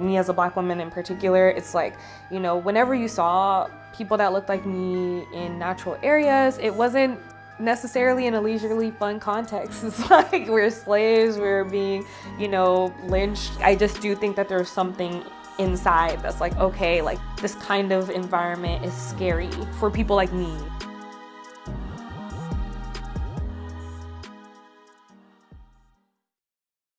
me as a black woman in particular, it's like, you know, whenever you saw people that looked like me in natural areas, it wasn't necessarily in a leisurely fun context. It's like we're slaves, we're being, you know, lynched. I just do think that there's something inside that's like, okay, like this kind of environment is scary for people like me.